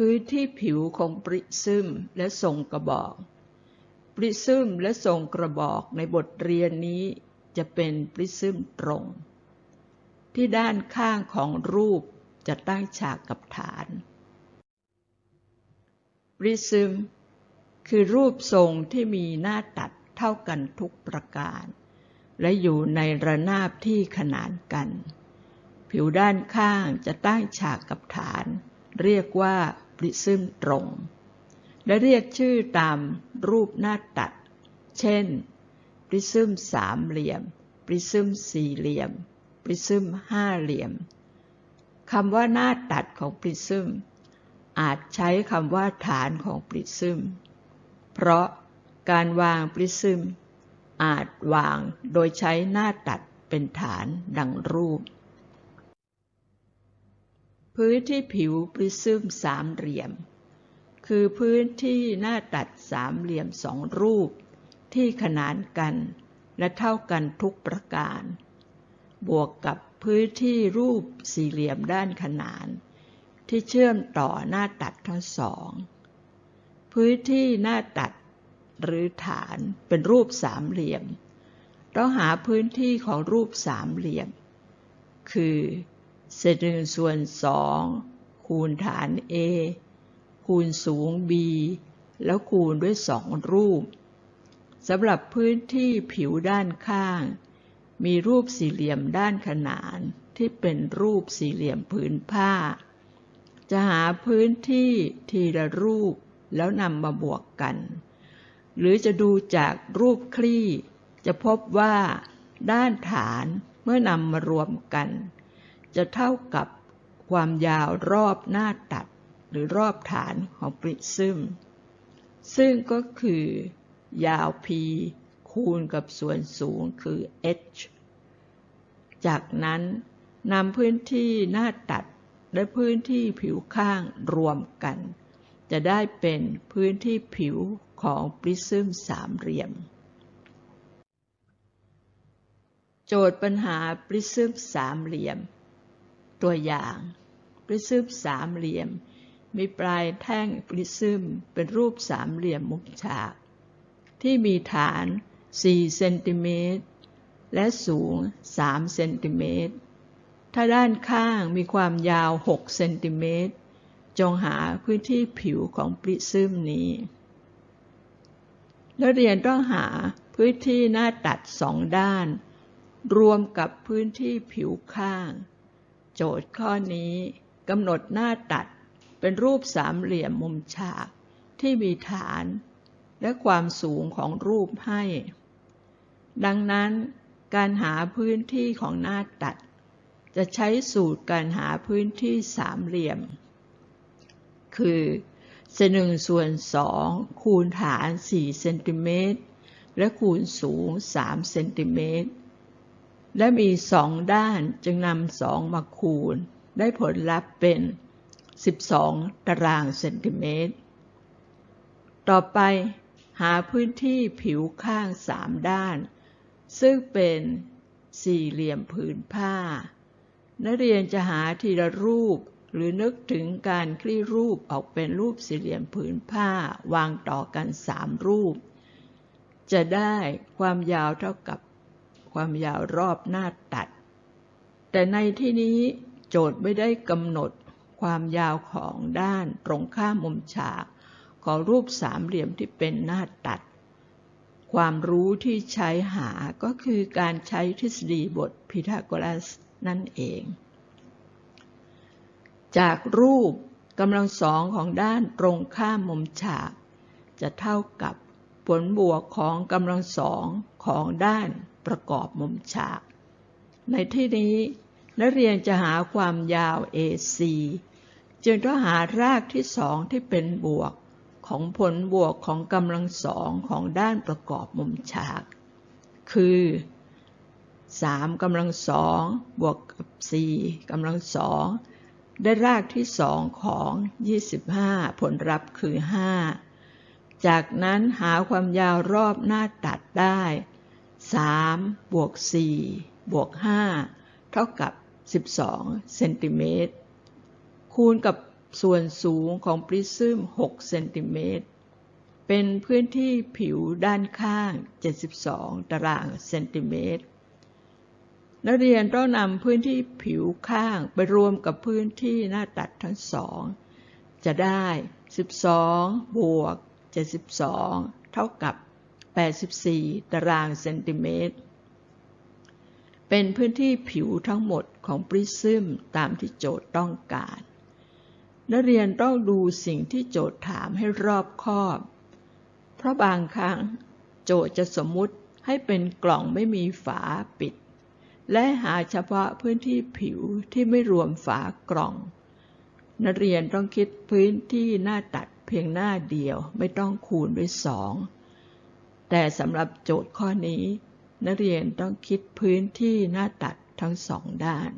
พื้นที่ผิวของปริซึมและทรงกระบอก ปริซึมและทรงกระบอกในบทเรียนนี้จะเป็นปริซึมตรง ที่ด้านข้างของรูปจะตั้งฉากกับฐาน ปริซึมคือรูปทรงที่มีหน้าตัดเท่ากันทุกประการ และอยู่ในระนาบที่ขนานกัน ผิวด้านข้างจะตั้งฉากกับฐาน เรียกว่า ริซึมตรง และเรียกชื่อตามรูปหน้าตัด เช่น ปริซึมสามเหลี่ยม ปริซึมสี่เหลี่ยม ปริซึมห้าเหลี่ยมคำว่าหน้าตัดของปริซึม อาจใช้คำว่าฐานของปริซึม เพราะการวางปริซึม อาจวางโดยใช้หน้าตัดเป็นฐานดังรูป พื้นที่ผิวปริซึมสามเหลี่ยม คือพื้นที่หน้าตัดสามเหลี่ยมสองรูป ที่ขนานกันและเท่ากันทุกประการ บวกกับพื้นที่รูปสี่เหลี่ยมด้านขนาน ที่เชื่อมต่อหน้าตัดทั้งสอง พื้นที่หน้าตัดหรือฐานเป็นรูปสามเหลี่ยม ต้องหาพื้นที่ของรูปสามเหลี่ยม คือ เศษหนึ่งส่วนสองคูณฐาน A คูณสูง B แล้วคูณด้วยสองรูปสำหรับพื้นที่ผิวด้านข้าง มีรูปสี่เหลี่ยมด้านขนานที่เป็นรูปสี่เหลี่ยมผืนผ้า จะหาพื้นที่ทีละรูปแล้วนำมาบวกกัน หรือจะดูจากรูปคลี่ จะพบว่าด้านฐานเมื่อนำมารวมกัน จะเท่ากับความยาวรอบหน้าตัดหรือรอบฐานของปริซึม ซึ่งก็คือยาว p คูณกับส่วนสูงคือ h จากนั้นนำพื้นที่หน้าตัดและพื้นที่ผิวข้างรวมกัน จะได้เป็นพื้นที่ผิวของปริซึมสามเหลี่ยม โจทย์ปัญหาปริซึมสามเหลี่ยม ตัวอย่างปริซึมสามเหลี่ยม มีปลายแท่งปริซึมเป็นรูปสามเหลี่ยมมุมฉาก ที่มีฐาน 4 เซนติเมตร และสูง 3 เซนติเมตร ถ้าด้านข้างมีความยาว 6 เซนติเมตร จงหาพื้นที่ผิวของปริซึมนี้นักเรียนต้องหาพื้นที่หน้าตัดสองด้าน รวมกับพื้นที่ผิวข้าง โจทย์ข้อนี้กำหนดหน้าตัดเป็นรูปสามเหลี่ยมมุมฉากที่มีฐานและความสูงของรูปให้ ดังนั้นการหาพื้นที่ของหน้าตัด จะใช้สูตรการหาพื้นที่สามเหลี่ยม คือเศษหนึ่งส่วนสองคูณฐาน4เซนติเมตรและคูณสูง3เซนติเมตร และมีสองด้านจึงนำสองมาคูณ ได้ผลลัพธ์เป็น 12 ตารางเซนติเมตร ต่อไปหาพื้นที่ผิวข้างสามด้าน ซึ่งเป็นสี่เหลี่ยมผืนผ้า นักเรียนจะหาทีละรูปหรือนึกถึงการคลี่รูปออกเป็นรูปสี่เหลี่ยมผืนผ้าวางต่อกันสามรูป จะได้ความยาวเท่ากับ ความยาวรอบหน้าตัด แต่ในที่นี้โจทย์ไม่ได้กำหนดความยาวของด้านตรงข้ามมุมฉากของรูปสามเหลี่ยมที่เป็นหน้าตัด ความรู้ที่ใช้หาก็คือการใช้ทฤษฎีบทพีทาโกรัสนั่นเอง จากรูปกำลังสองของด้านตรงข้ามมุมฉาก จะเท่ากับผลบวกของกำลังสองของด้าน ประกอบมุมฉาก ในที่นี้ นักเรียนจะหาความยาว AC จึงต้องหารากที่สองที่เป็นบวก ของผลบวกของกำลังสองของด้านประกอบมุมฉาก คือ3กำลังสองบวกกับ4กำลังสองได้รากที่สองของ 25 ผลลัพธ์คือ 5 จากนั้นหาความยาวรอบหน้าตัดได้ 3บวก4บวก5เท่ากับ 12 เซนติเมตร คูณกับส่วนสูงของปริซึม 6 เซนติเมตร เป็นพื้นที่ผิวด้านข้าง 72 ตารางเซนติเมตร นักเรียนต้องนำพื้นที่ผิวข้างไปรวมกับพื้นที่หน้าตัดทั้งสอง จะได้ 12 บวก 72 เท่ากับ 84 ตารางเซนติเมตร เป็นพื้นที่ผิวทั้งหมดของปริซึมตามที่โจทย์ต้องการ นักเรียนต้องดูสิ่งที่โจทย์ถามให้รอบคอบ เพราะบางครั้งโจทย์จะสมมุติให้เป็นกล่องไม่มีฝาปิด และหาเฉพาะพื้นที่ผิวที่ไม่รวมฝากล่อง นักเรียนต้องคิดพื้นที่หน้าตัดเพียงหน้าเดียวไม่ต้องคูณด้วยสอง แต่สำหรับโจทย์ข้อนี้ นักเรียนต้องคิดพื้นที่หน้าตัดทั้งสองด้าน